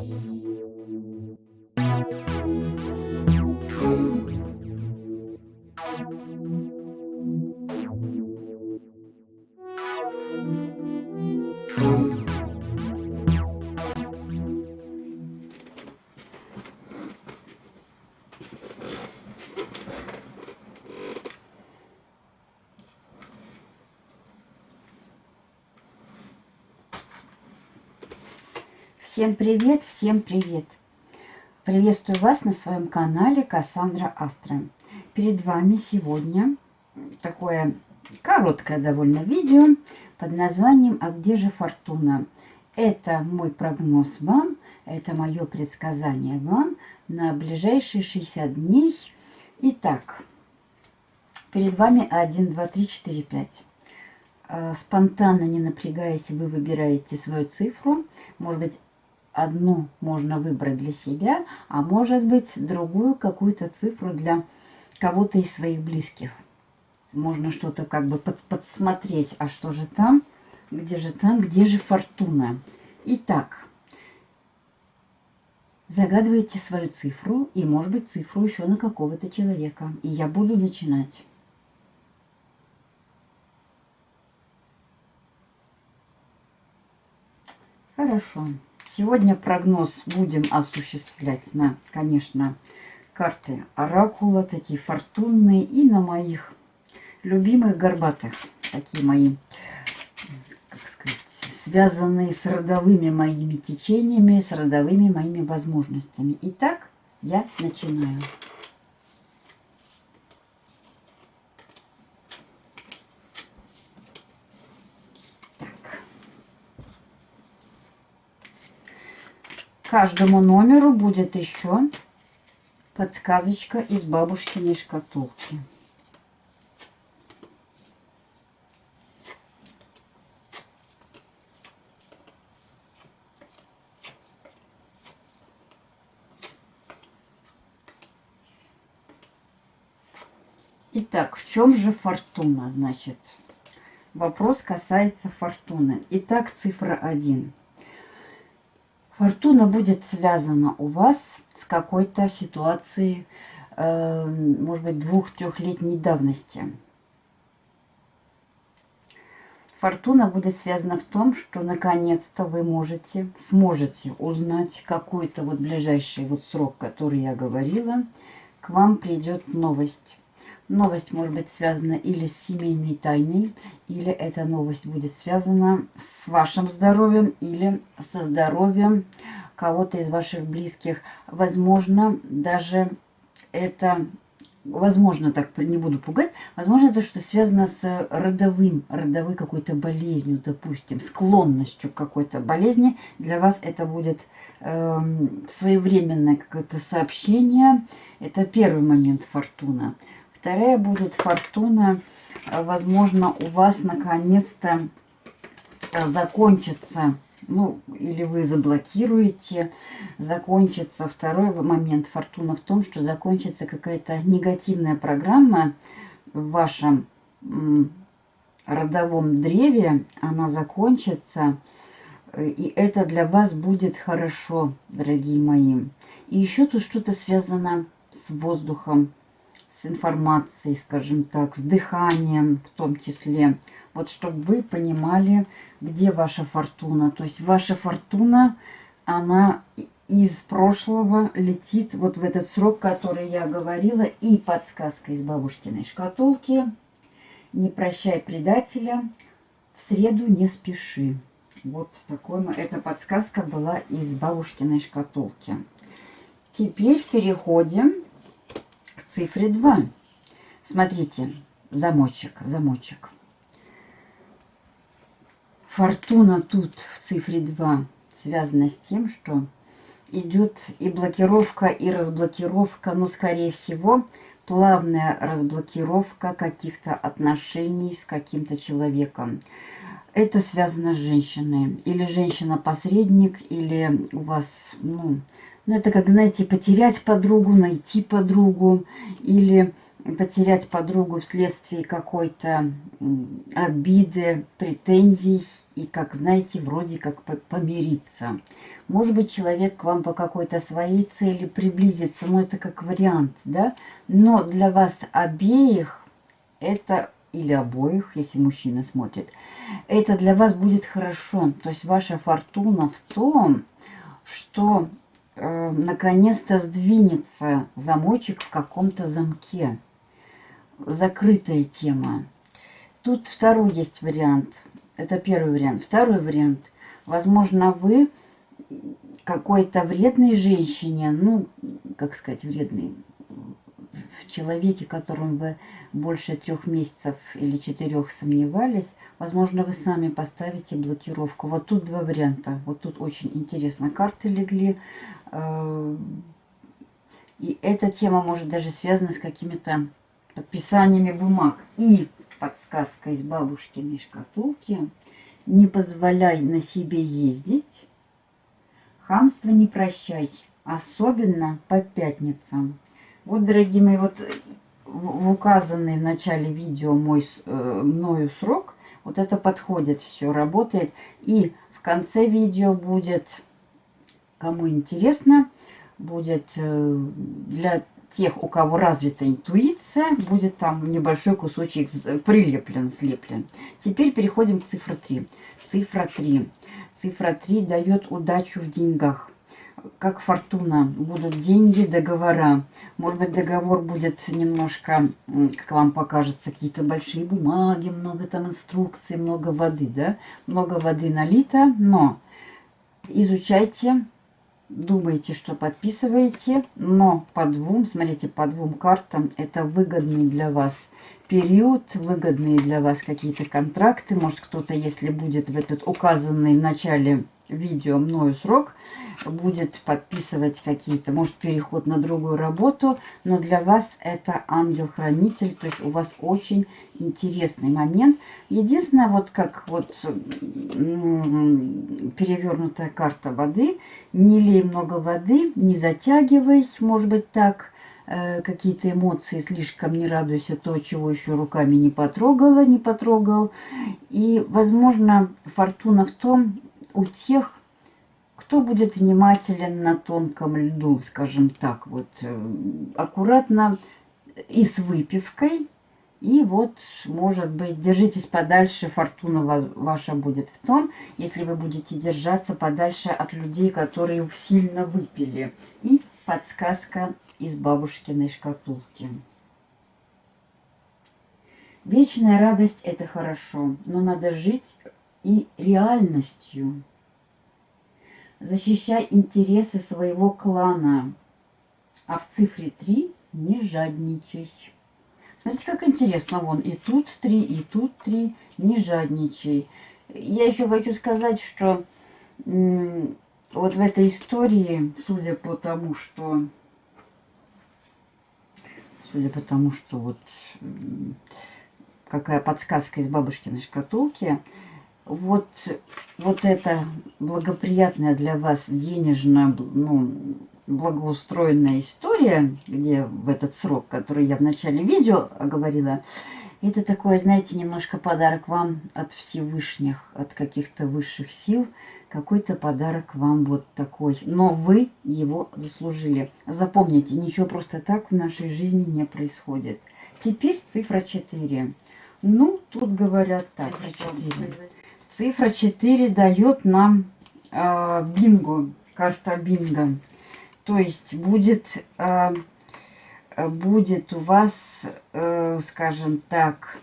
Yeah. Всем привет, всем привет! Приветствую вас на своем канале Кассандра Астра. Перед вами сегодня такое короткое довольно видео под названием «А где же фортуна?». Это мой прогноз вам, это мое предсказание вам на ближайшие 60 дней. Итак, перед вами 1, 2, 3, 4, 5 спонтанно, не напрягаясь, вы выбираете свою цифру. Может быть, одну можно выбрать для себя, а может быть другую какую-то цифру для кого-то из своих близких. Можно что-то как бы под, подсмотреть, а что же там, где же там, где же фортуна. Итак, загадывайте свою цифру и, может быть, цифру еще на какого-то человека. И я буду начинать. Хорошо. Сегодня прогноз будем осуществлять на, конечно, карты Оракула, такие фортунные, и на моих любимых горбатых, такие мои, как сказать, связанные с родовыми моими течениями, с родовыми моими возможностями. Итак, я начинаю. Каждому номеру будет еще подсказочка из бабушкиной шкатулки. Итак, в чем же фортуна, значит? Вопрос касается фортуны. Итак, цифра 1. Фортуна будет связана у вас с какой-то ситуацией, э, может быть, двух-трехлетней давности. Фортуна будет связана в том, что наконец-то вы можете, сможете узнать какой-то вот ближайший вот срок, который я говорила, к вам придет новость. Новость может быть связана или с семейной тайной, или эта новость будет связана с вашим здоровьем, или со здоровьем кого-то из ваших близких. Возможно, даже это, возможно, так не буду пугать, возможно, это что связано с родовым, родовой какой-то болезнью, допустим, склонностью к какой-то болезни. Для вас это будет э, своевременное какое-то сообщение. Это первый момент фортуна. Вторая будет фортуна. Возможно, у вас наконец-то закончится, ну, или вы заблокируете, закончится второй момент фортуна в том, что закончится какая-то негативная программа в вашем родовом древе, она закончится, и это для вас будет хорошо, дорогие мои. И еще тут что-то связано с воздухом, с информацией, скажем так, с дыханием в том числе. Вот чтобы вы понимали, где ваша фортуна. То есть ваша фортуна, она из прошлого летит вот в этот срок, который я говорила. И подсказка из бабушкиной шкатулки. Не прощай предателя, в среду не спеши. Вот такой, эта подсказка была из бабушкиной шкатулки. Теперь переходим цифре 2. Смотрите, замочек, замочек. Фортуна тут в цифре 2 связана с тем, что идет и блокировка, и разблокировка, но, скорее всего, плавная разблокировка каких-то отношений с каким-то человеком. Это связано с женщиной. Или женщина-посредник, или у вас, ну, ну, это как, знаете, потерять подругу, найти подругу или потерять подругу вследствие какой-то обиды, претензий и, как знаете, вроде как помириться. Может быть, человек к вам по какой-то своей цели приблизится, но это как вариант, да? Но для вас обеих это, или обоих, если мужчина смотрит, это для вас будет хорошо. То есть ваша фортуна в том, что э, наконец-то сдвинется замочек в каком-то замке. Закрытая тема. Тут второй есть вариант. Это первый вариант. Второй вариант. Возможно, вы какой-то вредной женщине, ну, как сказать, вредной, человеке, которым вы больше трех месяцев или четырех сомневались, возможно, вы сами поставите блокировку. Вот тут два варианта. Вот тут очень интересно. Карты легли. Э, и эта тема может даже связана с какими-то подписаниями бумаг. И подсказка из бабушкиной шкатулки. Не позволяй на себе ездить. Хамство не прощай. Особенно по пятницам. Вот, дорогие мои, вот в указанный в начале видео мой, э, мною срок, вот это подходит, все работает. И в конце видео будет, кому интересно, будет э, для тех, у кого развита интуиция, будет там небольшой кусочек прилеплен, слеплен. Теперь переходим к цифре 3. Цифра 3. Цифра 3 дает удачу в деньгах как фортуна. Будут деньги, договора. Может быть, договор будет немножко, как вам покажется, какие-то большие бумаги, много там инструкций, много воды, да? Много воды налито, но изучайте, думайте, что подписываете, но по двум, смотрите, по двум картам это выгодный для вас период, выгодные для вас какие-то контракты. Может, кто-то, если будет в этот указанный в начале видео мною срок, будет подписывать какие-то, может, переход на другую работу, но для вас это ангел-хранитель, то есть у вас очень интересный момент. Единственное, вот как вот перевернутая карта воды, не лей много воды, не затягивай, может быть, так, э, какие-то эмоции, слишком не радуйся то, чего еще руками не потрогала, не потрогал. И, возможно, фортуна в том, у тех, кто будет внимателен на тонком льду, скажем так, вот э, аккуратно и с выпивкой, и вот, может быть, держитесь подальше, фортуна ваша будет в том, если вы будете держаться подальше от людей, которые сильно выпили. И подсказка из бабушкиной шкатулки. Вечная радость – это хорошо, но надо жить и реальностью защищай интересы своего клана. А в цифре 3 не жадничай. Смотрите, как интересно. Вон и тут 3, и тут 3. Не жадничай. Я еще хочу сказать, что вот в этой истории, судя по тому, что... Судя по тому, что вот какая подсказка из бабушкиной шкатулки, вот, вот эта благоприятная для вас денежная, ну, благоустроенная история, где в этот срок, который я в начале видео говорила, это такое, знаете, немножко подарок вам от Всевышних, от каких-то высших сил. Какой-то подарок вам вот такой. Но вы его заслужили. Запомните, ничего просто так в нашей жизни не происходит. Теперь цифра 4. Ну, тут говорят так. Цифра 4. Цифра 4 дает нам э, бинго, карта бинго. То есть будет, э, будет у вас, э, скажем так,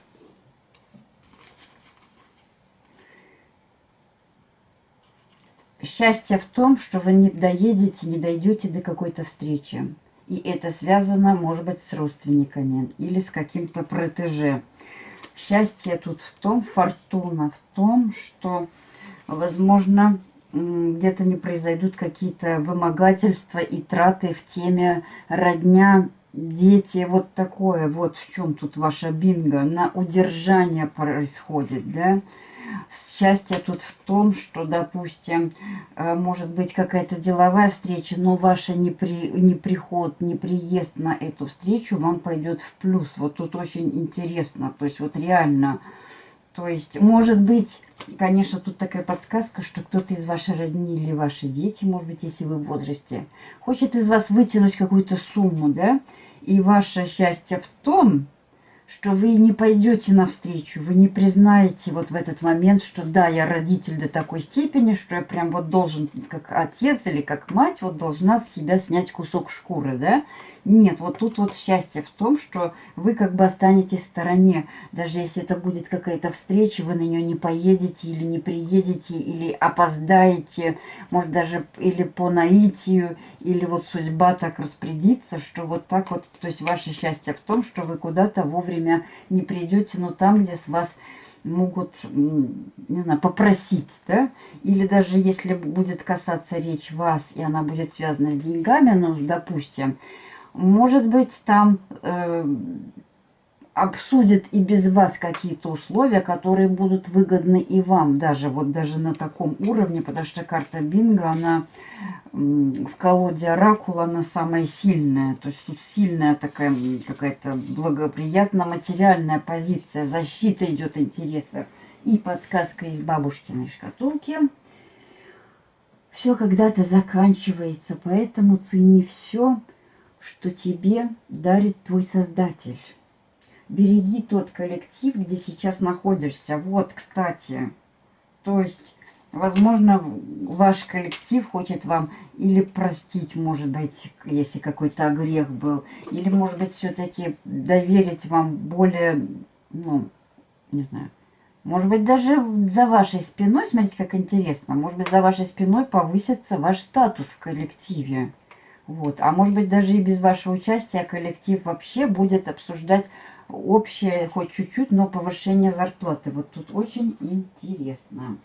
счастье в том, что вы не доедете, не дойдете до какой-то встречи. И это связано, может быть, с родственниками или с каким-то протеже. Счастье тут в том, фортуна в том, что, возможно, где-то не произойдут какие-то вымогательства и траты в теме родня, дети, вот такое, вот в чем тут ваша бинго, на удержание происходит, да, Счастье тут в том, что, допустим, э, может быть какая-то деловая встреча, но ваша не, при, не приход, не приезд на эту встречу вам пойдет в плюс. Вот тут очень интересно. То есть вот реально То есть, может быть, конечно, тут такая подсказка, что кто-то из вашей родни или ваши дети, может быть, если вы в возрасте, хочет из вас вытянуть какую-то сумму, да? И ваше счастье в том, что вы не пойдете навстречу, вы не признаете вот в этот момент, что да, я родитель до такой степени, что я прям вот должен, как отец или как мать, вот должна с себя снять кусок шкуры, да? Нет, вот тут вот счастье в том, что вы как бы останетесь в стороне. Даже если это будет какая-то встреча, вы на нее не поедете или не приедете, или опоздаете, может даже или по наитию, или вот судьба так распорядится, что вот так вот, то есть ваше счастье в том, что вы куда-то вовремя не придете, но там, где с вас могут, не знаю, попросить, да, или даже если будет касаться речь вас, и она будет связана с деньгами, ну, допустим, может быть, там э, обсудят и без вас какие-то условия, которые будут выгодны и вам, даже вот даже на таком уровне, потому что карта Бинго, она в колоде Оракула, она самая сильная. То есть тут сильная такая какая-то благоприятная материальная позиция, защита идет интересов. И подсказка из бабушкиной шкатулки. Все когда-то заканчивается, поэтому цени все, что тебе дарит твой Создатель. Береги тот коллектив, где сейчас находишься. Вот, кстати, то есть, возможно, ваш коллектив хочет вам или простить, может быть, если какой-то грех был, или, может быть, все-таки доверить вам более, ну, не знаю, может быть, даже за вашей спиной, смотрите, как интересно, может быть, за вашей спиной повысится ваш статус в коллективе. Вот. А может быть, даже и без вашего участия коллектив вообще будет обсуждать общее, хоть чуть-чуть, но повышение зарплаты. Вот тут очень интересно.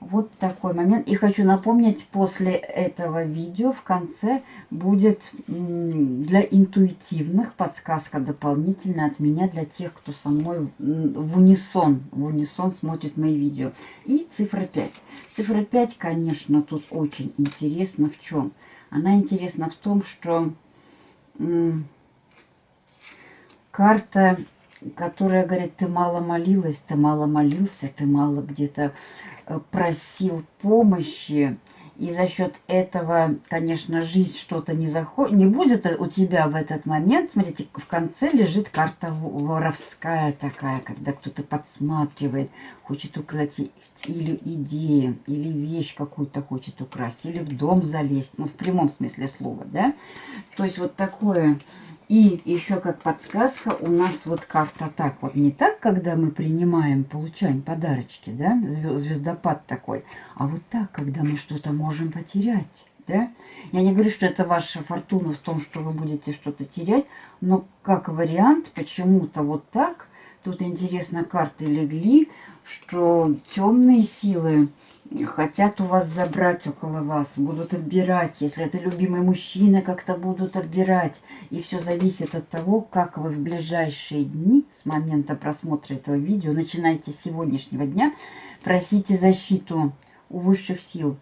Вот такой момент. И хочу напомнить, после этого видео в конце будет для интуитивных подсказка дополнительная от меня для тех, кто со мной в унисон, в унисон смотрит мои видео. И цифра 5. Цифра 5, конечно, тут очень интересно в чем. Она интересна в том, что карта, которая говорит, ты мало молилась, ты мало молился, ты мало где-то э, просил помощи, и за счет этого, конечно, жизнь что-то не заходит, не будет у тебя в этот момент. Смотрите, в конце лежит карта воровская такая, когда кто-то подсматривает, хочет украсть или идею, или вещь какую-то хочет украсть, или в дом залезть, ну, в прямом смысле слова, да. То есть вот такое и еще как подсказка у нас вот карта так. Вот не так, когда мы принимаем, получаем подарочки, да, звездопад такой, а вот так, когда мы что-то можем потерять, да. Я не говорю, что это ваша фортуна в том, что вы будете что-то терять, но как вариант, почему-то вот так, тут интересно карты легли, что темные силы хотят у вас забрать около вас, будут отбирать. Если это любимый мужчина, как-то будут отбирать. И все зависит от того, как вы в ближайшие дни, с момента просмотра этого видео, начинайте с сегодняшнего дня, просите защиту у высших сил,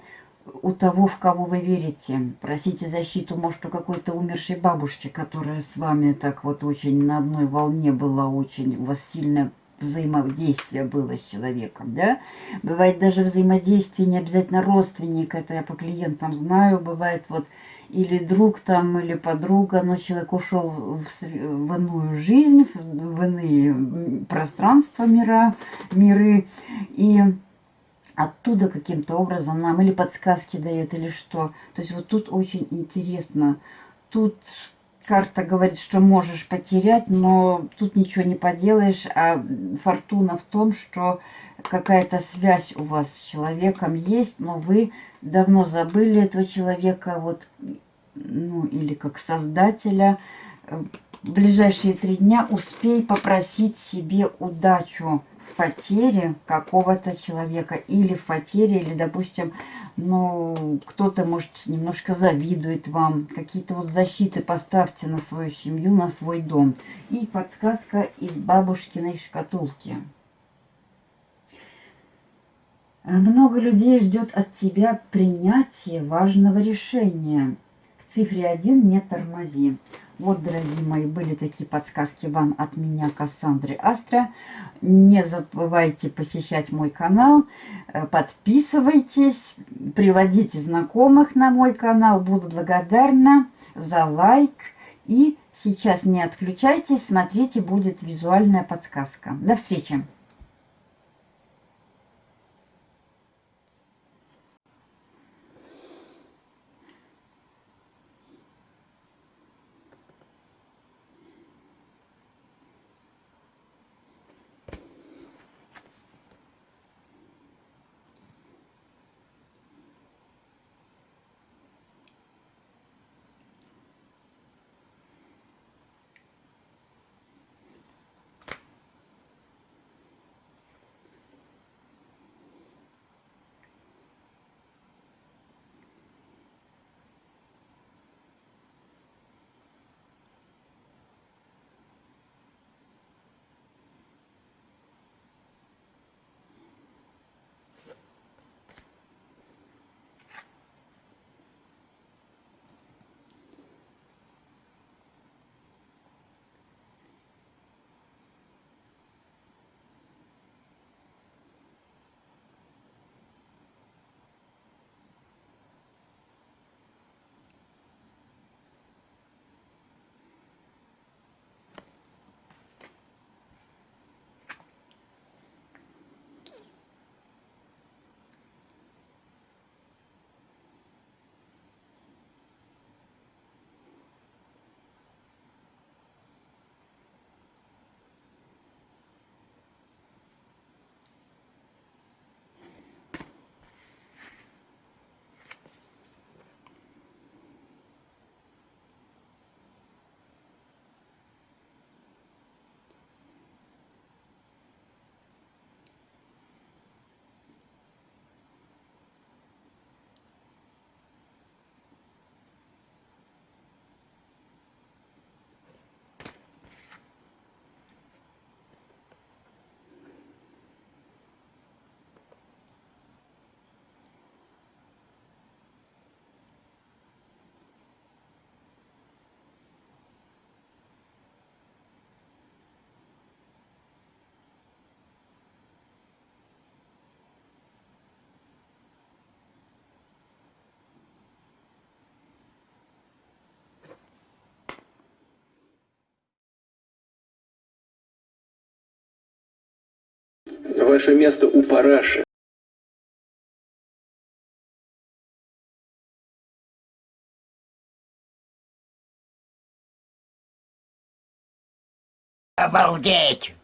у того, в кого вы верите. Просите защиту, может, у какой-то умершей бабушки, которая с вами так вот очень на одной волне была, очень у вас сильная взаимодействие было с человеком, да. Бывает даже взаимодействие не обязательно родственник, это я по клиентам знаю, бывает вот или друг там, или подруга, но человек ушел в, в иную жизнь, в иные пространства мира, миры, и оттуда каким-то образом нам или подсказки дает, или что. То есть вот тут очень интересно. Тут карта говорит, что можешь потерять, но тут ничего не поделаешь, а фортуна в том, что какая-то связь у вас с человеком есть, но вы давно забыли этого человека, вот, ну, или как создателя. В ближайшие три дня успей попросить себе удачу в потере какого-то человека, или в потере, или, допустим, ну, кто-то, может, немножко завидует вам. Какие-то вот защиты поставьте на свою семью, на свой дом. И подсказка из бабушкиной шкатулки. Много людей ждет от тебя принятия важного решения. В цифре 1 не тормози. Вот, дорогие мои, были такие подсказки вам от меня, Кассандры Астра. Не забывайте посещать мой канал, э, подписывайтесь, приводите знакомых на мой канал. Буду благодарна за лайк. И сейчас не отключайтесь, смотрите, будет визуальная подсказка. До встречи! Ваше место у параши. Обалдеть!